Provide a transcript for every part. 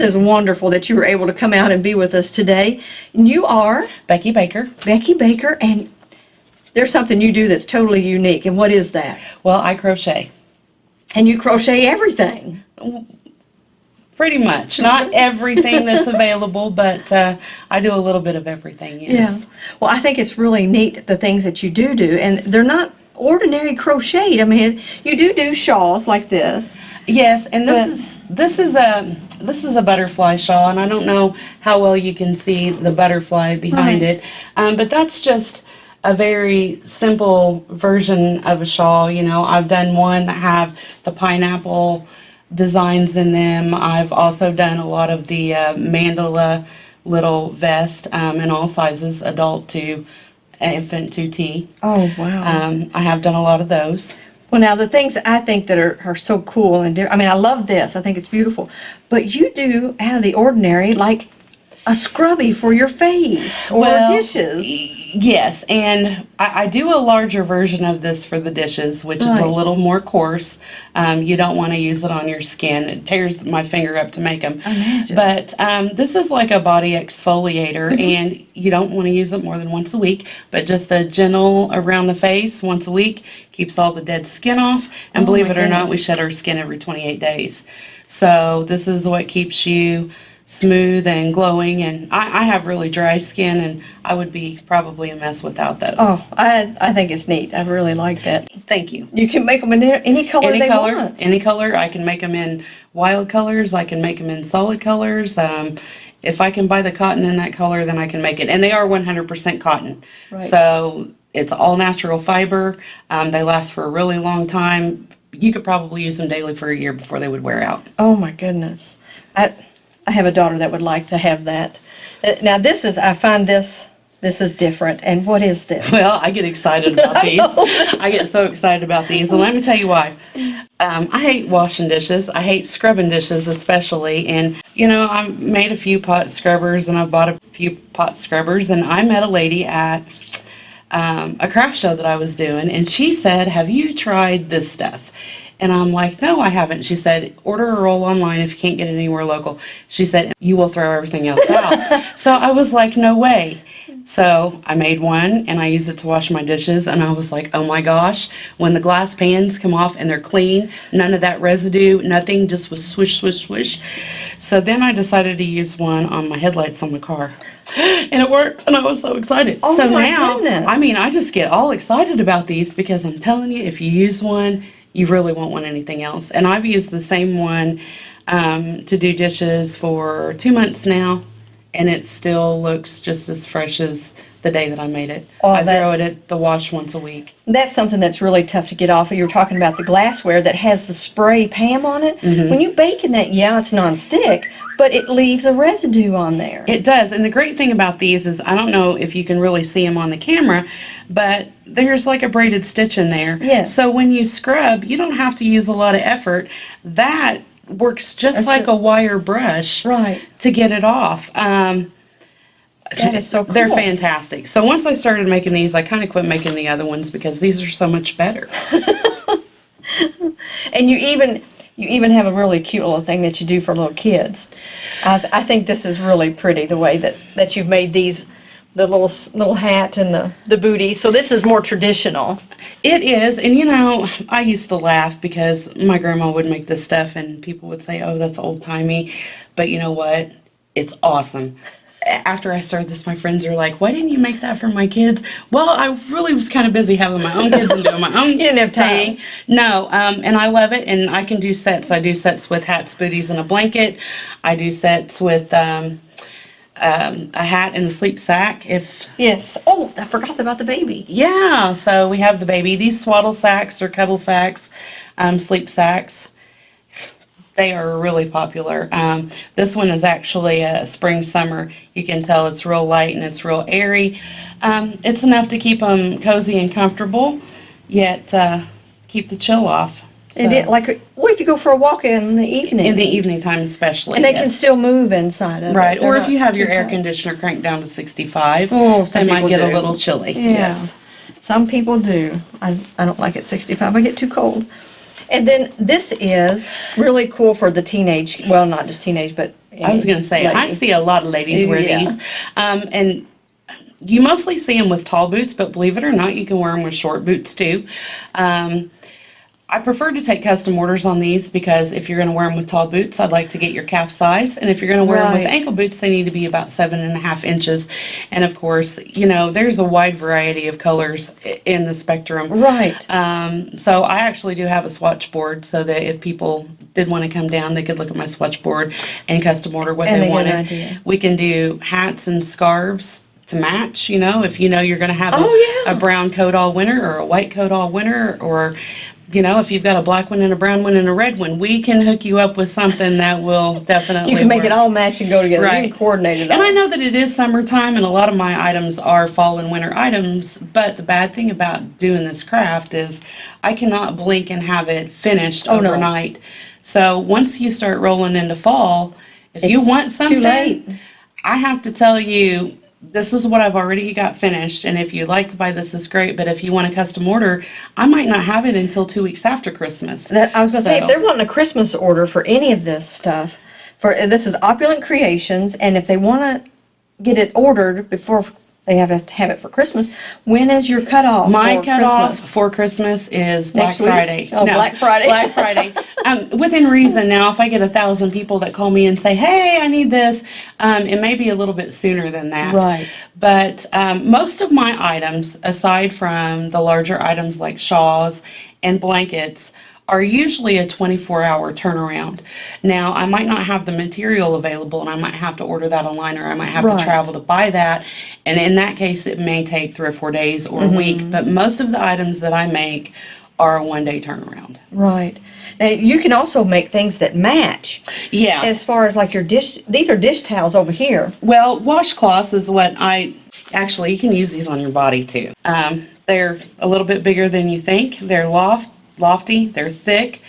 This is wonderful that you were able to come out and be with us today. And you are Becky Baker. Becky Baker, and there's something you do that's totally unique. And what is that? Well, I crochet. And you crochet everything. Pretty much. Not everything that's available, but uh, I do a little bit of everything, yes. Yeah. Well, I think it's really neat the things that you do do, and they're not ordinary crocheted. I mean, you do do shawls like this. Yes, and this is this is a this is a butterfly shawl, and I don't know how well you can see the butterfly behind Right. it, um, but that's just a very simple version of a shawl. You know, I've done one that have the pineapple designs in them. I've also done a lot of the uh, mandala little vest um, in all sizes, adult to infant to T. Oh, wow. Um, I have done a lot of those. Well, now the things I think that are, are so cool and I mean, I love this. I think it's beautiful. But you do out of the ordinary, like a scrubby for your face or Well, dishes. Yes, and I, I do a larger version of this for the dishes, which is a little more coarse. Um, you don't want to use it on your skin. It tears my finger up to make them. Imagine. But um, this is like a body exfoliator, Mm-hmm. and you don't want to use it more than once a week. But just a gentle around the face once a week keeps all the dead skin off. And Oh, believe it or not, we shed our skin every 28 days. So this is what keeps you smooth and glowing. And I, I have really dry skin, and I would be probably a mess without those. Oh, I, I think it's neat. I really like that. Thank you. You can make them in any- color Any they color, want. any color. I can make them in wild colors. I can make them in solid colors. Um, if I can buy the cotton in that color, then I can make it. And they are 100% cotton. Right. So it's all natural fiber. Um, they last for a really long time. You could probably use them daily for a year before they would wear out. Oh my goodness. I, I have a daughter that would like to have that. Uh, Now this is, I find this, this is different. And what is this? Well, I get excited about these. I get so excited about these. And let me tell you why. Um, I hate washing dishes. I hate scrubbing dishes especially. And, you know, I made a few pot scrubbers and I bought a few pot scrubbers. And I met a lady at um, a craft show that I was doing. And she said, Have you tried this stuff? And I'm like, no, I haven't. She said, order a roll online if you can't get it anywhere local. She said, you will throw everything else out. so I was like, no way. So I made one and I used it to wash my dishes. And I was like, oh my gosh, when the glass pans come off and they're clean, none of that residue, nothing, just was swish, swish, swish. So then I decided to use one on my headlights on the car. And it worked, and I was so excited. Oh so my now, goodness. I mean, I just get all excited about these because I'm telling you, if you use one, you really won't want anything else. And I've used the same one um, to do dishes for two months now, and it still looks just as fresh as the day that I made it. Oh, I throw it at the wash once a week. That's something that's really tough to get off. of. You were talking about the glassware that has the spray Pam on it. Mm-hmm. When you bake in that, yeah, it's non-stick, but it leaves a residue on there. It does, and the great thing about these is I don't know if you can really see them on the camera, but there's like a braided stitch in there. Yes. So when you scrub, you don't have to use a lot of effort. That works just That's like a- a wire brush Right. to get it off. Um, That is so They're fantastic. So once I started making these, I kind of quit making the other ones because these are so much better. And you even you even have a really cute little thing that you do for little kids. I, I think this is really pretty the way that, that you've made these the little little hat and the the booty. So this is more traditional. It is, and you know, I used to laugh because my grandma would make this stuff and people would say, oh, that's old timey. But you know what? It's awesome. After I started this, my friends are like, why didn't you make that for my kids? Well, I really was kind of busy having my own kids and doing my own You didn't have time. thing. No, um, and I love it, and I can do sets. I do sets with hats, booties, and a blanket. I do sets with um, um, a hat and a sleep sack if Yes. Oh, I forgot about the baby. yeah, so we have the baby. These swaddle sacks or cuddle sacks, um, sleep sacks. They are really popular. Um, this one is actually a spring summer. You can tell it's real light and it's real airy. Um, it's enough to keep them cozy and comfortable, yet uh, keep the chill off. And it, like, what if you go for a walk in the evening? in the evening time, especially. and they can still move inside of it. Right, They're or if you have your air tight. conditioner cranked down to 65, Oh, it might get a little chilly. Yeah. Yes. Some people do. I, I don't like it 65. I get too cold. And then this is really cool for the teenage, well, not just teenage, but I was gonna say, I see a lot of ladies wear Yeah. these. Um, and you mostly see them with tall boots, but believe it or not, you can wear them with short boots too. Um, I prefer to take custom orders on these because if you're gonna wear them with tall boots, I'd like to get your calf size. And if you're gonna wear them with ankle boots, they need to be about seven and a half inches. And of course, you know, there's a wide variety of colors in the spectrum. Right. Um, so I actually do have a swatch board so that if people did want to come down, they could look at my swatch board and custom order what And they they wanted. idea. We can do hats and scarves to match, you know, if you know you're going to have a, Oh, yeah. a brown coat all winter or a white coat all winter or you know, if you've got a black one and a brown one and a red one, we can hook you up with something that will definitely You can make it all match and go together. You Right. can coordinate it And all. I know that it is summertime and a lot of my items are fall and winter items, but the bad thing about doing this craft is I cannot blink and have it finished Oh, no. overnight. So once you start rolling into fall, if you It's want too something. I have to tell you, this is what I've already got finished, and if you'd like to buy this, is great, but if you want a custom order, I might not have it until two weeks after Christmas. That, I was gonna say, if they're wanting a Christmas order for any of this stuff, for, this is Opulent Creations, and if they wanna get it ordered before they have to have it for Christmas, when is your cutoff My for cutoff Christmas? for Christmas is Black Next week? Friday. Oh, Black Friday. Black Friday. Um, within reason now, if I get a thousand people that call me and say, hey, I need this, um, it may be a little bit sooner than that. Right. But um, most of my items, aside from the larger items like shawls and blankets, are usually a 24 hour turnaround. Now, I might not have the material available and I might have to order that online or I might have Right. to travel to buy that. And in that case, it may take three or four days or Mm-hmm. a week. But most of the items that I make are a one day turnaround. Right. Now, you can also make things that match, Yeah. as far as like your dish, these are dish towels over here. Well, washcloths is what I actually you can use these on your body too. Um, they're a little bit bigger than you think. They're loft lofty. They're thick.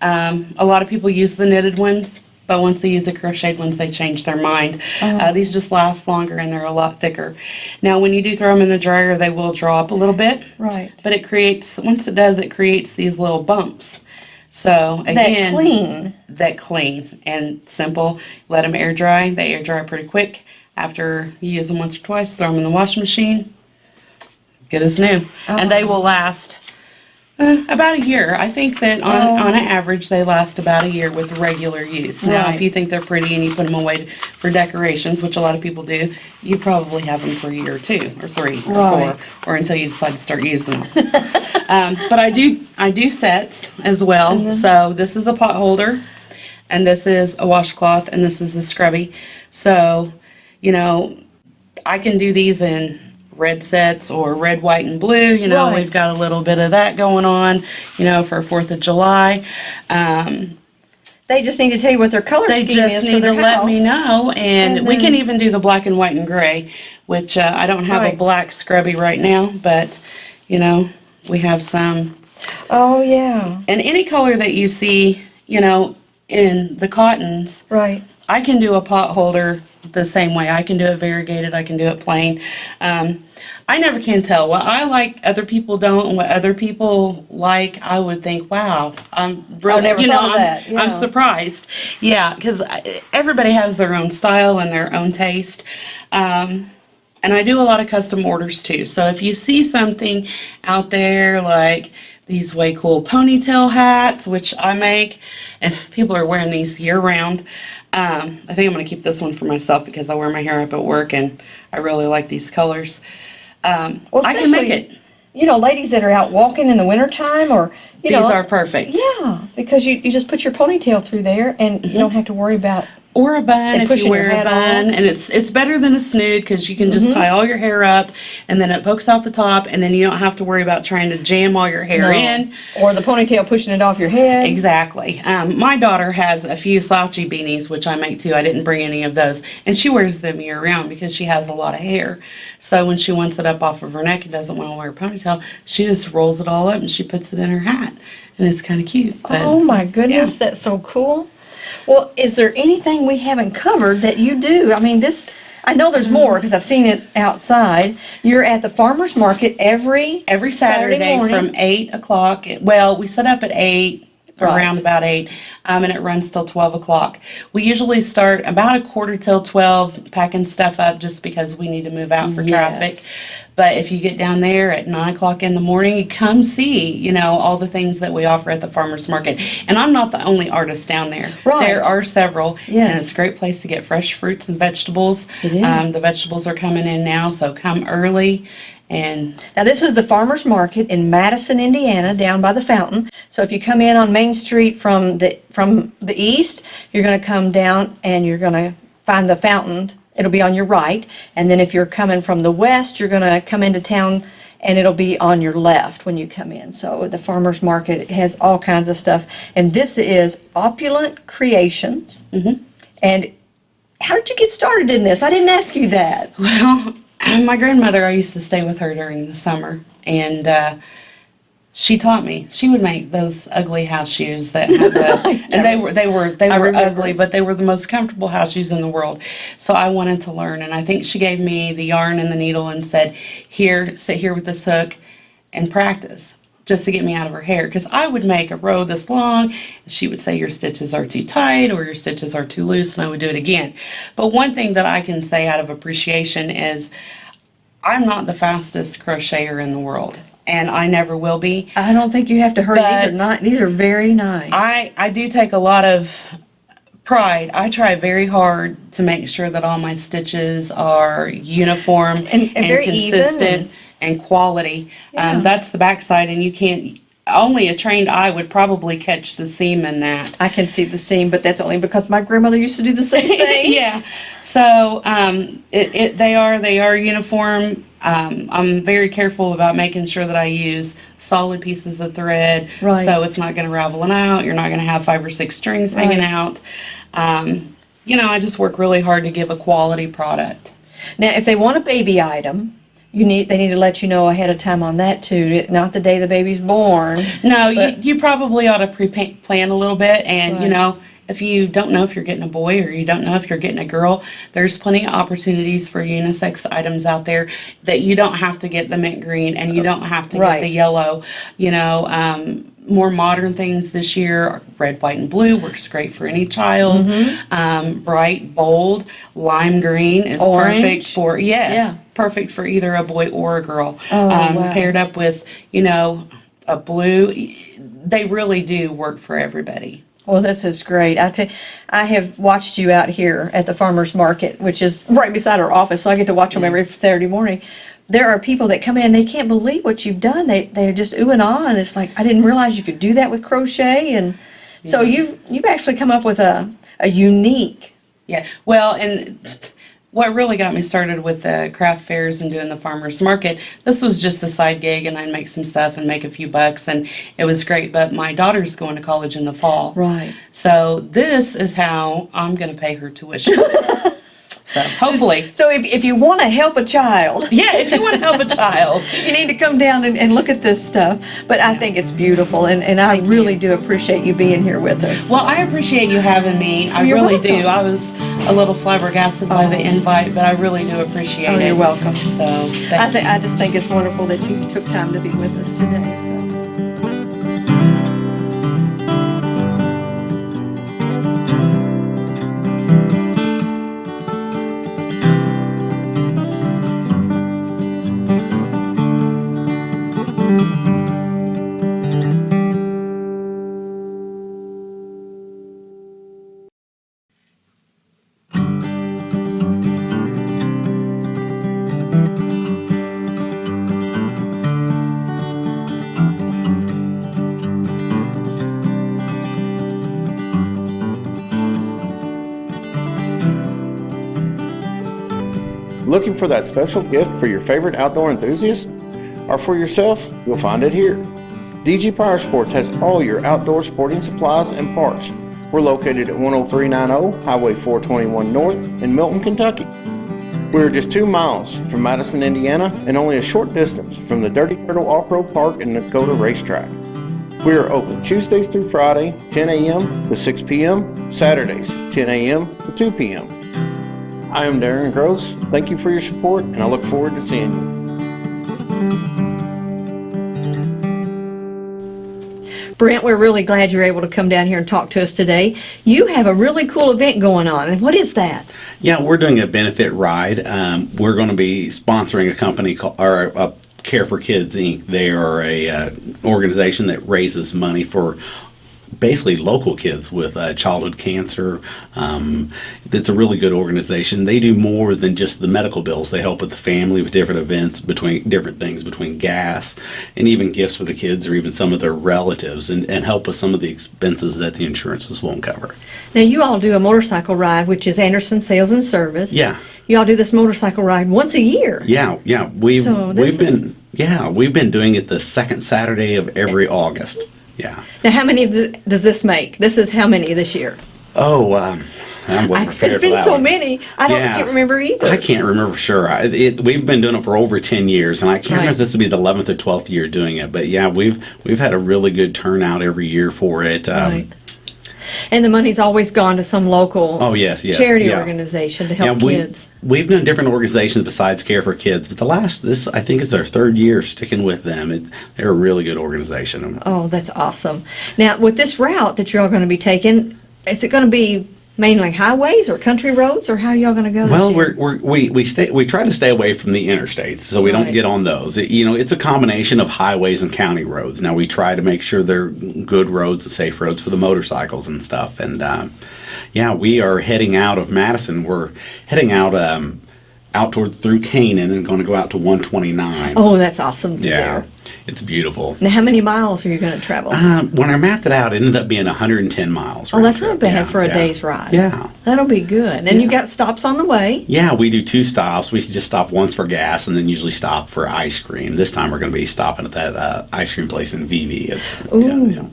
Um, a lot of people use the knitted ones, but once they use the crocheted ones, they change their mind. Uh, these just last longer and they're a lot thicker. Now, when you do throw them in the dryer, they will draw up a little bit. Right. But it creates once it does, it creates these little bumps. So again, That clean. that clean and simple. Let them air dry. They air dry pretty quick. After you use them once or twice, throw them in the washing machine. Good as new. And they will last uh, about a year. I think that on, Oh. on an average, they last about a year with regular use. Now, Right. if you think they're pretty and you put them away for decorations, which a lot of people do, you probably have them for a year or two or three or Right. four, or until you decide to start using them. um, but I do I do sets as well. Mm-hmm. So this is a pot holder, and this is a washcloth, and this is a scrubby. So, you know, I can do these in red sets or red, white, and blue. You know, Right. we've got a little bit of that going on. You know, for Fourth of July. Um, They just need to tell you what their color they scheme just is for need to their let me know, and, And we can even do the black and white and gray, which uh, I don't have a black scrubby right now, but you know, we have some Oh, yeah, and any color that you see, you know, in the cottons, right. I can do a pot holder the same way. I can do it variegated, I can do it plain. Um, I never can tell. What I like, other people don't, and what other people like, I would think, wow, I'm really, never you know, thought I'm, that, I'm surprised. Yeah, because everybody has their own style and their own taste. Um, and I do a lot of custom orders too. So if you see something out there like these way cool ponytail hats, which I make, and people are wearing these year round. Um, I think I'm going to keep this one for myself because I wear my hair up at work and I really like these colors. Um, Well, I can make it. You know, ladies that are out walking in the wintertime or, you These know. are perfect. Yeah, because you, you just put your ponytail through there and you don't have to worry about, Or a bun if you wear a bun, on. And it's it's better than a snood because you can just tie all your hair up, and then it pokes out the top, and then you don't have to worry about trying to jam all your hair in. or the ponytail pushing it off your head. Exactly. Um, my daughter has a few slouchy beanies, which I make too. I didn't bring any of those, and she wears them year round because she has a lot of hair. So when she wants it up off of her neck and doesn't want to wear a ponytail, she just rolls it all up and she puts it in her hat, and it's kind of cute. But Oh my goodness, yeah. that's so cool. Well, is there anything we haven't covered that you do? I mean, this, I know there's more because I've seen it outside. You're at the farmer's market every every Saturday, morning. from eight o'clock. Well, we set up at eight. Right. around about eight, um, and it runs till twelve o'clock. We usually start about a quarter till twelve, packing stuff up just because we need to move out for Yes. traffic. But if you get down there at nine o'clock in the morning, you come see, you know, all the things that we offer at the farmer's market. And I'm not the only artist down there. Right. There are several. Yes. And it's a great place to get fresh fruits and vegetables. It is. Um, the vegetables are coming in now, so come early and Now, this is the farmer's market in Madison, Indiana, down by the fountain. So if you come in on Main Street from the, from the east, you're gonna come down and you're gonna find the fountain. It'll be on your right. And then if you're coming from the west, you're gonna come into town and it'll be on your left when you come in. So the farmer's market has all kinds of stuff. And this is Opulent Creations. And how did you get started in this? I didn't ask you that. Well, my grandmother, I used to stay with her during the summer, and uh, she taught me. She would make those ugly house shoes that had the, and they were they were they I were remember. ugly, but they were the most comfortable house shoes in the world. So I wanted to learn, and I think she gave me the yarn and the needle and said, "Here, sit here with this hook, and practice." Just to get me out of her hair, because I would make a row this long, and she would say your stitches are too tight or your stitches are too loose, and I would do it again. But one thing that I can say out of appreciation is I'm not the fastest crocheter in the world, and I never will be. I don't think you have to hurry. These are not, these are very nice. I, I do take a lot of pride. I try very hard to make sure that all my stitches are uniform And- and even consistent and, quality. Yeah. Um, that's the backside, and you can't. Only a trained eye would probably catch the seam in that. I can see the seam, but that's only because my grandmother used to do the same thing. yeah. So um, it, it they are they are uniform. Um, I'm very careful about making sure that I use solid pieces of thread, Right. so it's not going to ravel out. You're not going to have five or six strings hanging Right. out. Um, you know, I just work really hard to give a quality product. Now, if they want a baby item, you need they need to let you know ahead of time on that too. Not the day the baby's born. No, you, you probably ought to pre-plan a little bit, and you know, if you don't know if you're getting a boy or you don't know if you're getting a girl, there's plenty of opportunities for unisex items out there that you don't have to get the mint green and you don't have to Right. get the yellow. You know, um, more modern things this year, red, white, and blue works great for any child. Mm-hmm. Um, bright, bold, lime green is Orange. perfect for yes, Yeah. Perfect for either a boy or a girl. Oh, um, wow. Paired up with, you know, a blue, they really do work for everybody. Well, this is great. I tell, I have watched you out here at the farmers market, which is right beside our office, so I get to watch them every Saturday morning. There are people that come in, they can't believe what you've done. They they're just ooh and ah, and it's like I didn't realize you could do that with crochet, and so you've you've actually come up with a a unique. Yeah, well, and what really got me started with the craft fairs and doing the farmers market, this was just a side gig, and I'd make some stuff and make a few bucks, and it was great. But my daughter's going to college in the fall, Right. so this is how I'm going to pay her tuition. so hopefully, So if if you want to help a child, yeah, if you want to help a child. you need to come down and, and look at this stuff. But I think it's beautiful, and, and I Thank really you. do appreciate you being here with us. Well, I appreciate you having me. I You're really welcome. do. I was a little flabbergasted by the Oh. invite, but I really do appreciate Oh, it. you're welcome. So, thank I you. think I just think it's wonderful that you took time to be with us today. Looking for that special gift for your favorite outdoor enthusiast? Or for yourself? You'll find it here. DG Power Sports has all your outdoor sporting supplies and parts. We're located at 10390 Highway 421 North in Milton, Kentucky. We're just two miles from Madison, Indiana, and only a short distance from the Dirty Turtle Off-Road Park and Dakota Racetrack. We are open Tuesdays through Friday, 10 a.m. to 6 p.m., Saturdays, 10 a.m. to 2 p.m. I am Darren Gross. Thank you for your support, and I look forward to seeing you. Brent, we're really glad you're able to come down here and talk to us today. You have a really cool event going on, and what is that? Yeah, we're doing a benefit ride. Um, we're going to be sponsoring a company called or uh, Care for Kids Inc. They are a uh, organization that raises money for basically local kids with uh, childhood cancer. Um, it's a really good organization. They do more than just the medical bills. They help with the family with different events between different things between gas and even gifts for the kids or even some of their relatives and, and help with some of the expenses that the insurances won't cover. Now, you all do a motorcycle ride, which is Anderson Sales and Service. Yeah. You all do this motorcycle ride once a year. Yeah, yeah. We've So we've been yeah, we've been doing it the second Saturday of every August. Yeah. Now, how many does this make? This is how many this year? Oh, um, I I, wasn't prepared it's for been so one. many. I don't Yeah. can't remember either. I can't remember for sure. I, it, we've been doing it for over ten years, and I can't remember if this will be the eleventh or twelfth year doing it. But yeah, we've we've had a really good turnout every year for it. Um, Right. And the money's always gone to some local Oh yes, yes. charity yeah. organization to help we, kids. We've done different organizations besides Care for Kids, but the last this I think is their third year sticking with them. It, they're a really good organization. Oh, that's awesome. Now, with this route that you're all going to be taking, is it going to be mainly highways or country roads, or how y'all going to go? Well, we're, we're, we we stay we try to stay away from the interstates, so we Right. don't get on those. It- you know, it's a combination of highways and county roads. Now we try to make sure they're good roads and safe roads for the motorcycles and stuff. And um, yeah, we are heading out of Madison. We're heading out um, out toward through Canaan and going to go out to 129. Oh, that's awesome. yeah, there. it's beautiful. Now, how many miles are you going to travel? Um, when I mapped it out, it ended up being 110 miles. oh, that's round not bad Yeah, for a yeah. day's ride. Yeah. That'll be good. And you Yeah. got stops on the way. Yeah, we do two stops. We just stop once for gas and then usually stop for ice cream. This time we're going to be stopping at that uh, ice cream place in Vevay. It's, yeah, Ooh. yeah.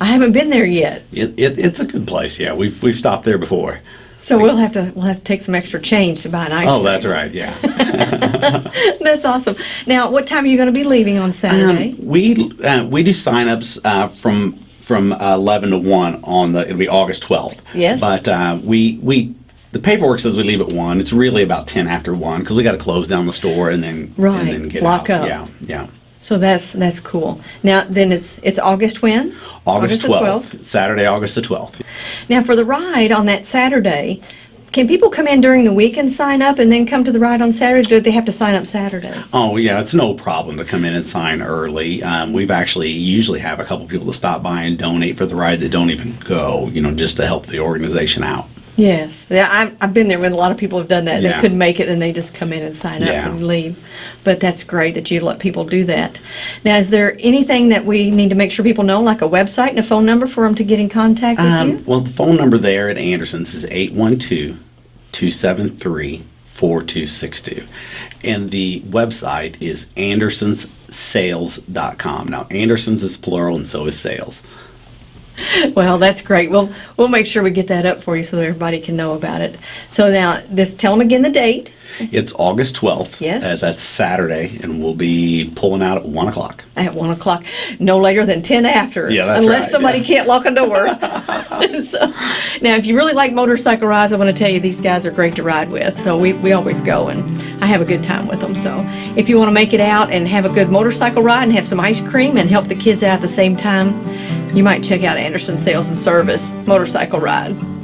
I haven't been there yet, It, it, it's a good place. Yeah, we've, we've stopped there before. So we'll have to we'll have to take some extra change to buy an ice cream. Oh, cream. that's right. Yeah. That's awesome. Now, what time are you going to be leaving on Saturday? Um, we uh, we do signups uh, from from uh, 11 to 1 on the it'll be August 12th. Yes. But uh, we we the paperwork says we leave at 1. It's really about 10 after 1 because we got to close down the store and then Right, and then get lock out. up. Yeah. Yeah. So that's that's cool. Now, then it's it's August when? August, the 12th, Saturday, August the 12th. Now, for the ride on that Saturday, can people come in during the week and sign up and then come to the ride on Saturday? Do they have to sign up Saturday? Oh yeah, it's no problem to come in and sign early. Um, we've actually usually have a couple people to stop by and donate for the ride that don't even go, you know, just to help the organization out. Yes, yeah, I've, I've been there when a lot of people have done that. They couldn't make it, and they just come in and sign up and leave. But that's great that you let people do that. Now, is there anything that we need to make sure people know, like a website and a phone number for them to get in contact with Um, you? well, the phone number there at Anderson's is 812-273-4262. And the website is andersonssales.com. Now, Anderson's is plural and so is sales. Well, that's great. We'll we'll make sure we get that up for you so that everybody can know about it. So now, this tell them again the date. It's August 12th. Yes. Uh, that's Saturday, and we'll be pulling out at 1 o'clock. at one o'clock, no later than ten after. Yeah, that's unless right, somebody yeah. can't lock a door. so, now, if you really like motorcycle rides, I want to tell you these guys are great to ride with. So we, we always go, and I have a good time with them. So if you want to make it out and have a good motorcycle ride and have some ice cream and help the kids out at the same time, you might check out Anderson Sales and Service Motorcycle Ride.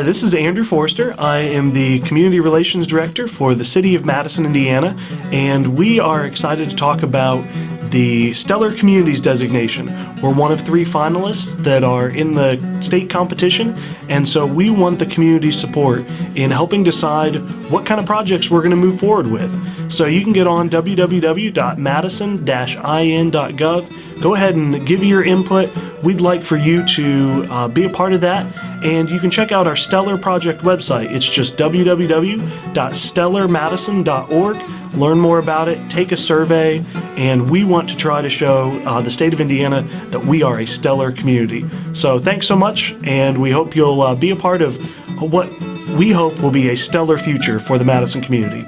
Hi, this is Andrew Forster. I am the Community Relations Director for the City of Madison, Indiana, and we are excited to talk about the Stellar Communities designation. We're one of three finalists that are in the state competition, and so we want the community support in helping decide what kind of projects we're going to move forward with. So you can get on www.madison-in.gov go ahead and give your input. We'd like for you to uh, be a part of that. And you can check out our Stellar Project website. It's just www.stellarmadison.org. Learn more about it, take a survey, and we want to try to show uh, the state of Indiana that we are a stellar community. So thanks so much, and we hope you'll uh, be a part of what we hope will be a stellar future for the Madison community.